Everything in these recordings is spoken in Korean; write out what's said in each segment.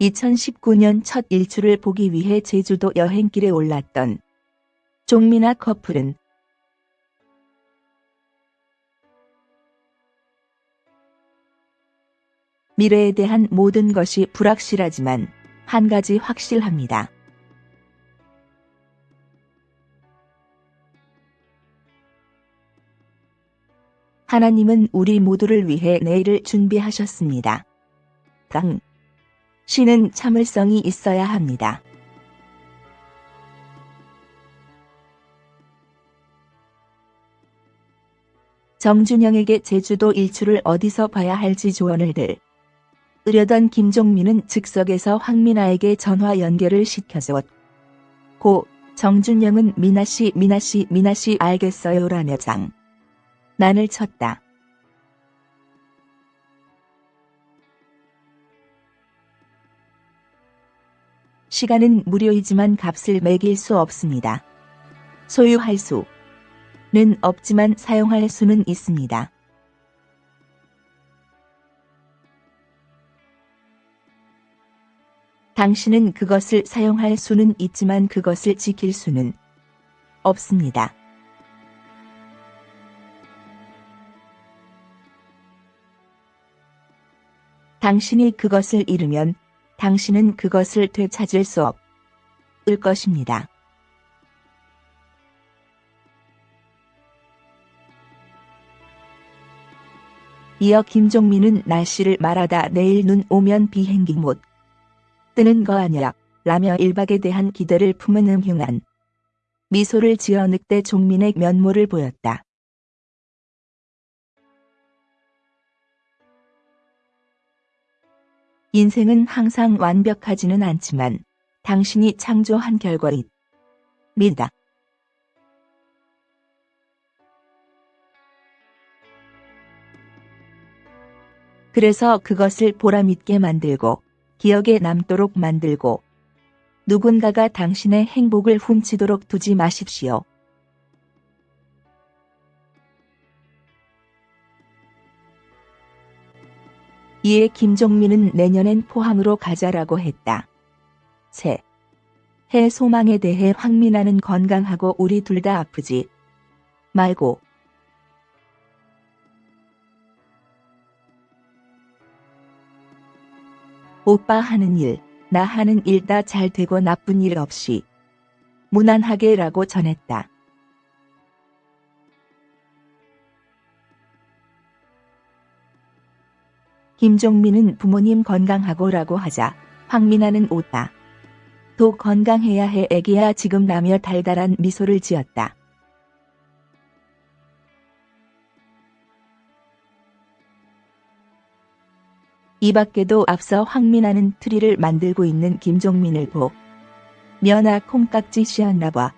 2019년 첫 일출을 보기 위해 제주도 여행길에 올랐던 종민아 커플은 미래에 대한 모든 것이 불확실하지만 한 가지 확실합니다. 하나님은 우리 모두를 위해 내일을 준비하셨습니다. 당. 신은 참을성이 있어야 합니다. 정준영에게 제주도 일출을 어디서 봐야 할지 조언을 들. 으려던 김종민은 즉석에서 황민아에게 전화 연결을 시켜줘. 고 정준영은 미나씨 미나씨 미나씨 알겠어요라며 장. 난을 쳤다. 시간은 무료이지만 값을 매길 수 없습니다. 소유할 수는 없지만 사용할 수는 있습니다. 당신은 그것을 사용할 수는 있지만 그것을 지킬 수는 없습니다. 당신이 그것을 잃으면 당신은 그것을 되찾을 수 없을 것입니다. 이어 김종민은 날씨를 말하다 내일 눈 오면 비행기 못 뜨는 거 아니야 라며 일박에 대한 기대를 품은 음흉한 미소를 지어 늑대 종민의 면모를 보였다. 인생은 항상 완벽하지는 않지만 당신이 창조한 결과입니다. 그래서 그것을 보람있게 만들고 기억에 남도록 만들고 누군가가 당신의 행복을 훔치도록 두지 마십시오. 이에 김종민은 내년엔 포항으로 가자라고 했다. 새. 해 소망에 대해 황민아는 건강하고 우리 둘 다 아프지 말고 오빠 하는 일, 나 하는 일 다 잘 되고 나쁜 일 없이 무난하게 라고 전했다. 김종민은 부모님 건강하고 라고 하자 황민아는 웃다. 도 건강해야 해 애기야 지금 라며 달달한 미소를 지었다. 이 밖에도 앞서 황미나는 트리를 만들고 있는 김종민을 보며 나 콩깍지 씌었나 봐.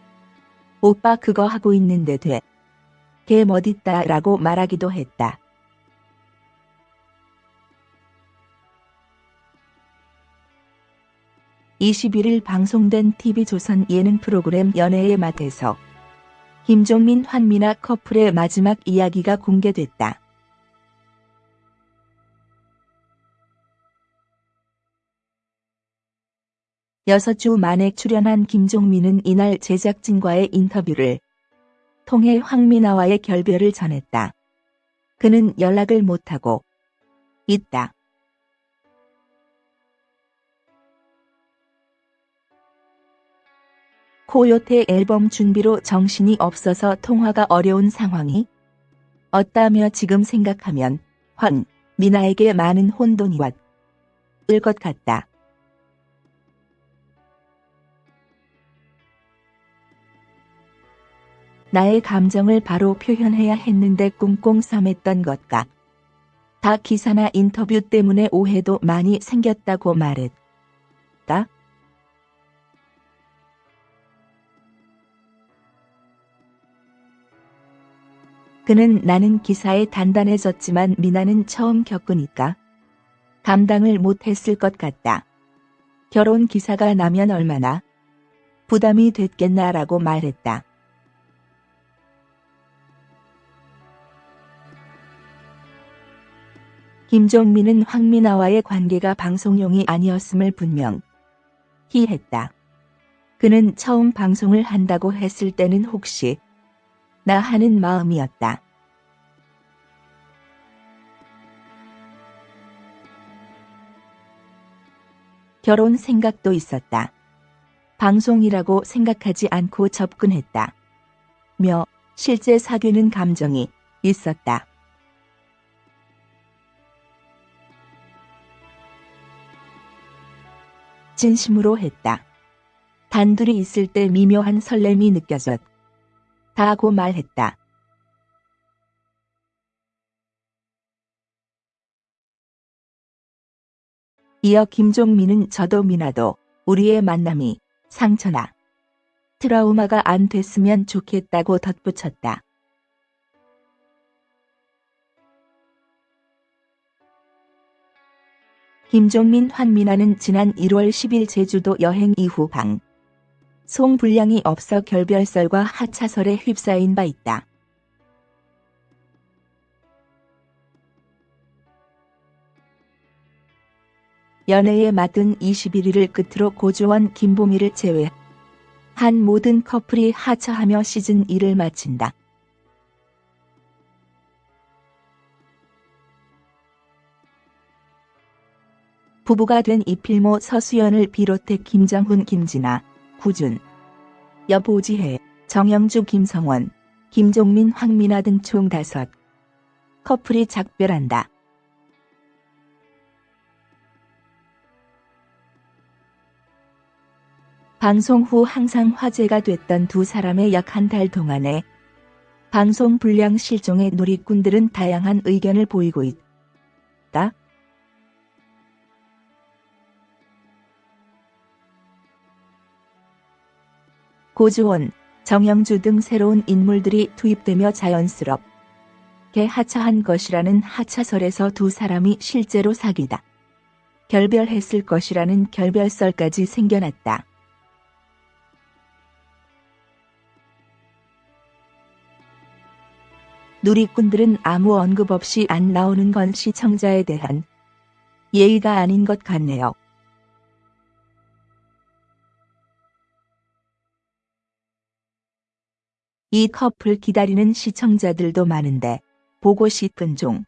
오빠 그거 하고 있는데 되게 멋있다 라고 말하기도 했다. 21일 방송된 TV조선 예능 프로그램 연애의 맛에서 김종민 황미나 커플의 마지막 이야기가 공개됐다. 여섯 주 만에 출연한 김종민은 이날 제작진과의 인터뷰를 통해 황미나와의 결별을 전했다. 그는 연락을 못하고 있다. 코요태 앨범 준비로 정신이 없어서 통화가 어려운 상황이 없다며 지금 생각하면 황 미나에게 많은 혼돈이 왔을 것 같다. 나의 감정을 바로 표현해야 했는데 꿍꿍 삼했던 것과 다 기사나 인터뷰 때문에 오해도 많이 생겼다고 말했다. 그는 나는 기사에 단단해졌지만 미나는 처음 겪으니까 감당을 못했을 것 같다. 결혼 기사가 나면 얼마나 부담이 됐겠나라고 말했다. 김종민은 황미나와의 관계가 방송용이 아니었음을 분명히 했다. 그는 처음 방송을 한다고 했을 때는 혹시 나 하는 마음이었다. 결혼 생각도 있었다. 방송이라고 생각하지 않고 접근했다. 며 실제 사귀는 감정이 있었다. 진심으로 했다. 단둘이 있을 때 미묘한 설렘이 느껴졌. 다고 말했다. 이어 김종민은 저도 미나도 우리의 만남이 상처나 트라우마가 안 됐으면 좋겠다고 덧붙였다. 김종민 환미나는 지난 1월 10일 제주도 여행 이후 방 송 분량이 없어 결별설과 하차설에 휩싸인 바 있다. 연애에 맞은 21일을 끝으로 고조원 김보미를 제외 한 모든 커플이 하차하며 시즌 1을 마친다. 부부가 된 이필모 서수연을 비롯해 김정훈 김진아, 구준, 여보지혜, 정영주 김성원, 김종민 황민아 등 총 다섯 커플이 작별한다. 방송 후 항상 화제가 됐던 두 사람의 약 한 달 동안에 방송 불량 실종의 누리꾼들은 다양한 의견을 보이고 있다. 고주원, 정영주 등 새로운 인물들이 투입되며 자연스럽게 하차한 것이라는 하차설에서 두 사람이 실제로 사귀다. 결별했을 것이라는 결별설까지 생겨났다. 누리꾼들은 아무 언급 없이 안 나오는 건 시청자에 대한 예의가 아닌 것 같네요. 이 커플 기다리는 시청자들도 많은데 보고 싶은 종.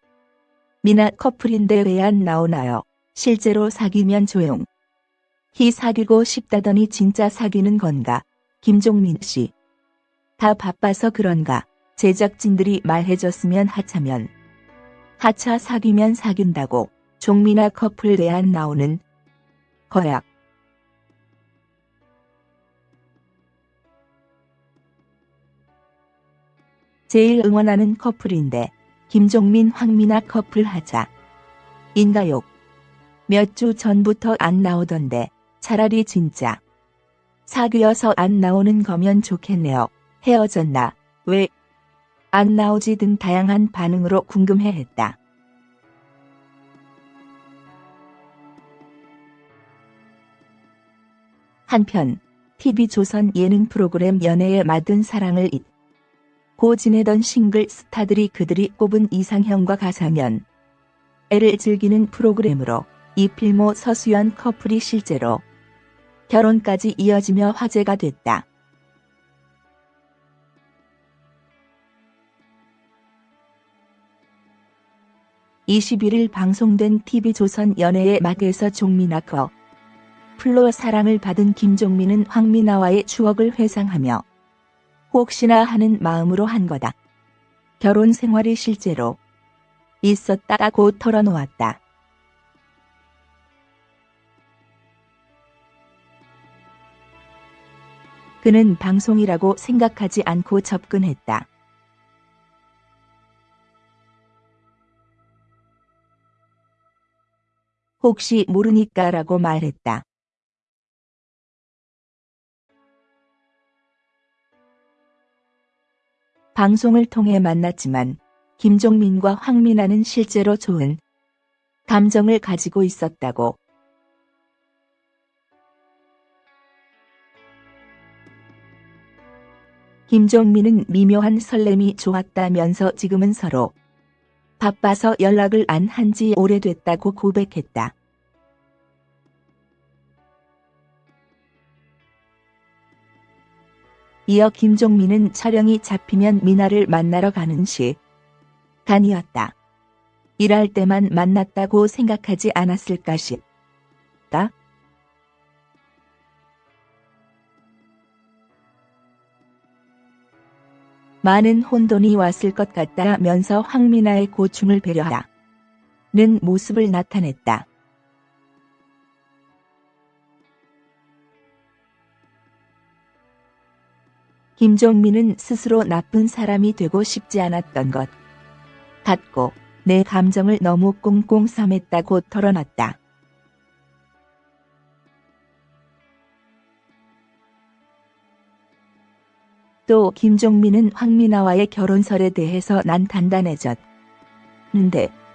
미나 커플인데 왜 안 나오나요? 실제로 사귀면 조용. 히 사귀고 싶다더니 진짜 사귀는 건가? 김종민 씨. 다 바빠서 그런가? 제작진들이 말해줬으면 하차면 하차 사귀면 사귄다고 종미나 커플 내안 나오는 거야. 제일 응원하는 커플인데 김종민 황미나 커플 하자. 인가욕. 몇 주 전부터 안 나오던데 차라리 진짜 사귀어서 안 나오는 거면 좋겠네요. 헤어졌나? 왜? 안 나오지 등 다양한 반응으로 궁금해했다. 한편 TV조선 예능 프로그램 연애에 맞은 사랑을 잊 고 지내던 싱글 스타들이 그들이 꼽은 이상형과 가상현 애를 즐기는 프로그램으로 이필모 서수연 커플이 실제로 결혼까지 이어지며 화제가 됐다. 21일 방송된 TV조선 연애의 막에서 종민아 커 플로 사랑을 받은 김종민은 황미나와의 추억을 회상하며 혹시나 하는 마음으로 한 거다. 결혼 생활이 실제로 있었다고 털어놓았다. 그는 방송이라고 생각하지 않고 접근했다. 혹시 모르니까 라고 말했다. 방송을 통해 만났지만 김종민과 황민아는 실제로 좋은 감정을 가지고 있었다고. 김종민은 미묘한 설렘이 좋았다면서 지금은 서로 바빠서 연락을 안 한 지 오래됐다고 고백했다. 이어 김종민은 촬영이 잡히면 미나를 만나러 가는 시 간이었다. 일할 때만 만났다고 생각하지 않았을까 싶다. 많은 혼돈이 왔을 것 같다면서 황미나의 고충을 배려하는 모습을 나타냈다. 김종민은 스스로 나쁜 사람이 되고 싶지 않았던 것 같고 내 감정을 너무 꽁꽁 삼했다고 털어놨다. 또 김종민은 황미나와의 결혼설에 대해서 난 단단해졌는데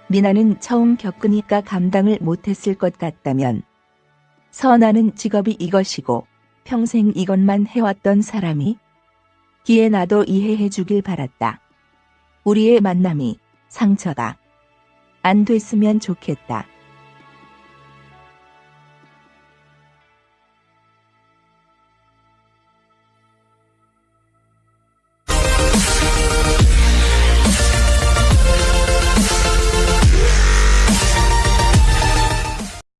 미나는 처음 겪으니까 감당을 못했을 것 같다면 선아는 직업이 이것이고 평생 이것만 해왔던 사람이 기에 나도 이해해 주길 바랐다. 우리의 만남이 상처가 안 됐으면 좋겠다.